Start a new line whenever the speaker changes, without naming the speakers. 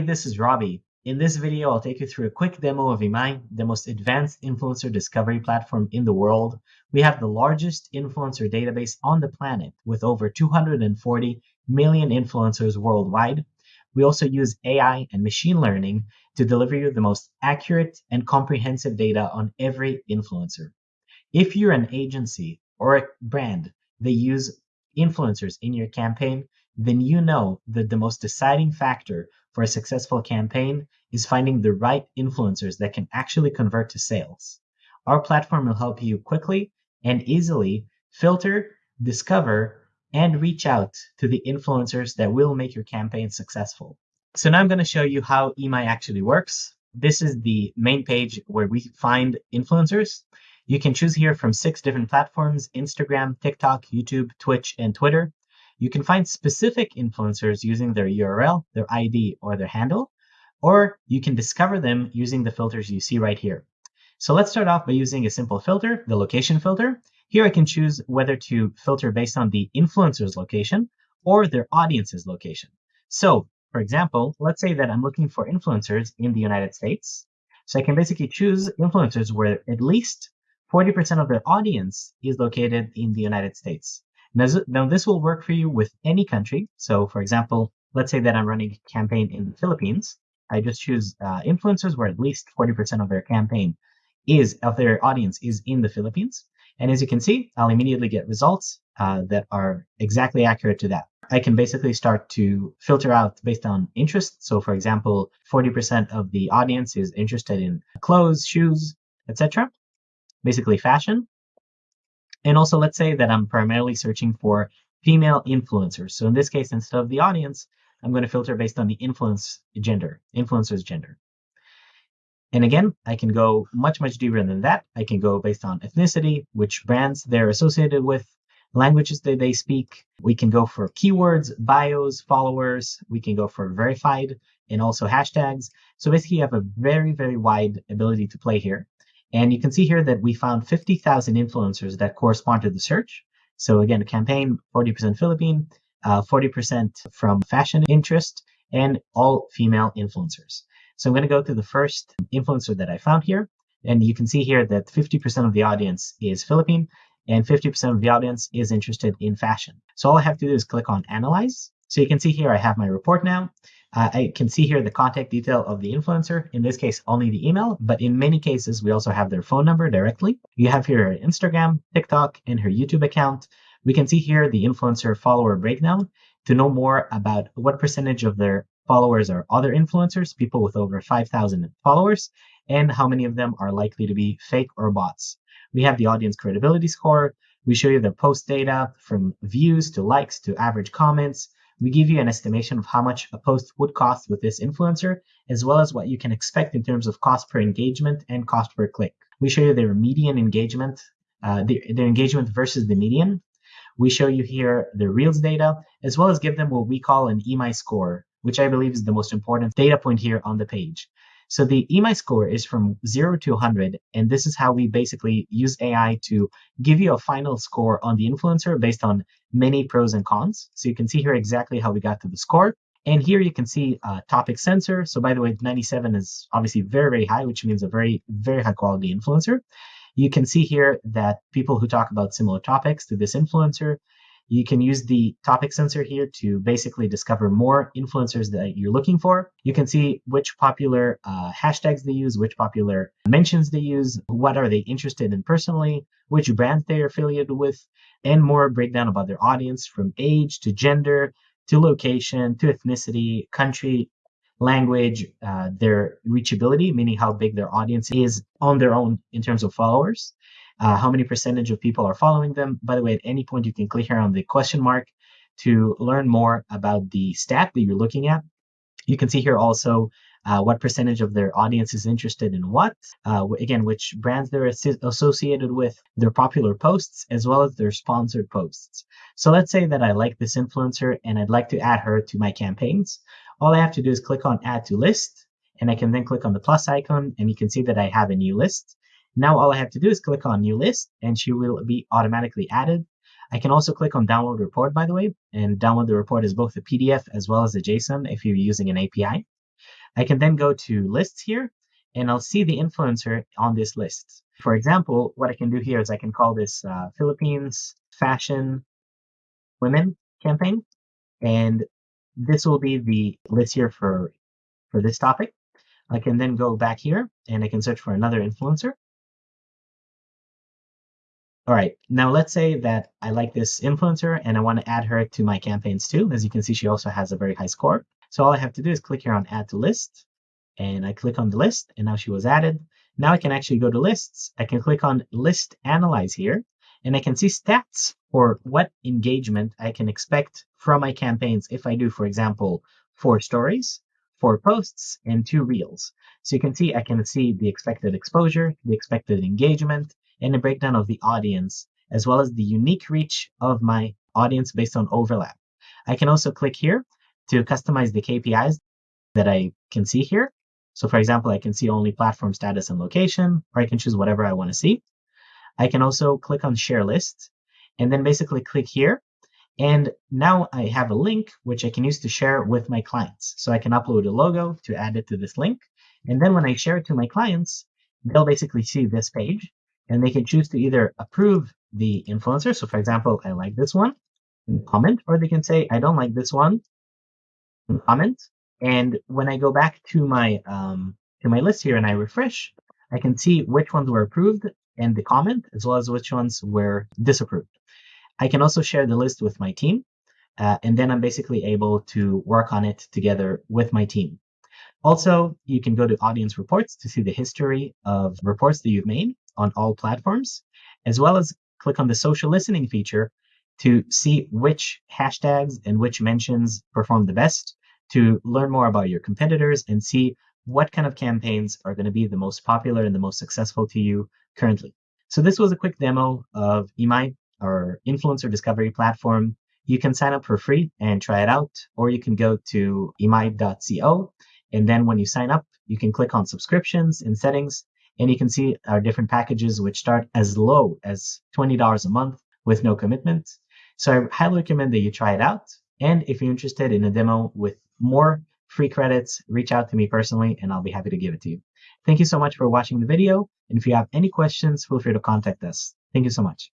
Hey, this is Robbie. In this video, I'll take you through a quick demo of Imai, the most advanced influencer discovery platform in the world. We have the largest influencer database on the planet with over 240 million influencers worldwide. We also use AI and machine learning to deliver you the most accurate and comprehensive data on every influencer. If you're an agency or a brand that use influencers in your campaign, then you know that the most deciding factor for a successful campaign is finding the right influencers that can actually convert to sales. Our platform will help you quickly and easily filter, discover, and reach out to the influencers that will make your campaign successful. So now I'm going to show you how Imai actually works. This is the main page where we find influencers. You can choose here from six different platforms, Instagram, TikTok, YouTube, Twitch, and Twitter. You can find specific influencers using their URL, their ID, or their handle, or you can discover them using the filters you see right here. So let's start off by using a simple filter, the location filter. Here I can choose whether to filter based on the influencer's location or their audience's location. So for example, let's say that I'm looking for influencers in the United States. So I can basically choose influencers where at least 40% of their audience is located in the United States. Now, this will work for you with any country. So for example, let's say that I'm running a campaign in the Philippines. I just choose uh, influencers where at least 40% of their campaign is of their audience is in the Philippines. And as you can see, I'll immediately get results uh, that are exactly accurate to that. I can basically start to filter out based on interest. So for example, 40% of the audience is interested in clothes, shoes, etc. Basically fashion. And also let's say that I'm primarily searching for female influencers. So in this case, instead of the audience, I'm going to filter based on the influence gender, influencer's gender. And again, I can go much, much deeper than that. I can go based on ethnicity, which brands they're associated with, languages that they speak. We can go for keywords, bios, followers. We can go for verified and also hashtags. So basically you have a very, very wide ability to play here. And you can see here that we found 50,000 influencers that correspond to the search. So again, a campaign, 40% Philippine, 40% uh, from fashion interest, and all female influencers. So I'm going to go to the first influencer that I found here. And you can see here that 50% of the audience is Philippine and 50% of the audience is interested in fashion. So all I have to do is click on analyze. So you can see here I have my report now. Uh, I can see here the contact detail of the influencer, in this case, only the email, but in many cases, we also have their phone number directly. You have here her Instagram, TikTok, and her YouTube account. We can see here the influencer follower breakdown to know more about what percentage of their followers are other influencers, people with over 5,000 followers, and how many of them are likely to be fake or bots. We have the audience credibility score. We show you the post data from views to likes to average comments, we give you an estimation of how much a post would cost with this influencer, as well as what you can expect in terms of cost per engagement and cost per click. We show you their median engagement, uh, their, engagement versus the median. We show you here the Reels data, as well as give them what we call an Imai score, which I believe is the most important data point here on the page. So the Imai score is from 0 to 100, and this is how we basically use AI to give you a final score on the influencer based on many pros and cons. So you can see here exactly how we got to the score. And here you can see uh, topic sensor. So by the way, 97 is obviously very, very high, which means a very, very high quality influencer. You can see here that people who talk about similar topics to this influencer you can use the topic sensor here to basically discover more influencers that you're looking for. You can see which popular uh, hashtags they use, which popular mentions they use, what are they interested in personally, which brands they are affiliated with, and more breakdown about their audience from age to gender to location to ethnicity, country, language, uh, their reachability, meaning how big their audience is on their own in terms of followers uh, how many percentage of people are following them. By the way, at any point, you can click here on the question mark to learn more about the stat that you're looking at. You can see here also uh, what percentage of their audience is interested in what, uh, again, which brands they're associated with, their popular posts, as well as their sponsored posts. So let's say that I like this influencer and I'd like to add her to my campaigns. All I have to do is click on add to list and I can then click on the plus icon and you can see that I have a new list. Now all I have to do is click on new list and she will be automatically added. I can also click on download report, by the way, and download the report as both a PDF as well as a JSON if you're using an API. I can then go to lists here and I'll see the influencer on this list. For example, what I can do here is I can call this uh, Philippines Fashion Women campaign. And this will be the list here for, for this topic. I can then go back here and I can search for another influencer. All right, now let's say that I like this influencer and I want to add her to my campaigns too. As you can see, she also has a very high score. So all I have to do is click here on add to list and I click on the list and now she was added. Now I can actually go to lists. I can click on list analyze here and I can see stats for what engagement I can expect from my campaigns if I do, for example, four stories, four posts, and two reels. So you can see I can see the expected exposure, the expected engagement, and a breakdown of the audience, as well as the unique reach of my audience based on overlap. I can also click here to customize the KPIs that I can see here. So for example, I can see only platform status and location, or I can choose whatever I want to see. I can also click on share list and then basically click here. And now I have a link which I can use to share with my clients. So I can upload a logo to add it to this link. And then when I share it to my clients, they'll basically see this page and they can choose to either approve the influencer. So for example, I like this one and comment, or they can say, I don't like this one and comment. And when I go back to my, um, to my list here and I refresh, I can see which ones were approved and the comment, as well as which ones were disapproved. I can also share the list with my team, uh, and then I'm basically able to work on it together with my team. Also, you can go to audience reports to see the history of reports that you've made on all platforms, as well as click on the social listening feature to see which hashtags and which mentions perform the best, to learn more about your competitors and see what kind of campaigns are going to be the most popular and the most successful to you currently. So this was a quick demo of Imai, our influencer discovery platform. You can sign up for free and try it out, or you can go to imai.co. And then when you sign up, you can click on subscriptions and settings, and you can see our different packages, which start as low as $20 a month with no commitment. So I highly recommend that you try it out. And if you're interested in a demo with more free credits, reach out to me personally and I'll be happy to give it to you. Thank you so much for watching the video. And if you have any questions, feel free to contact us. Thank you so much.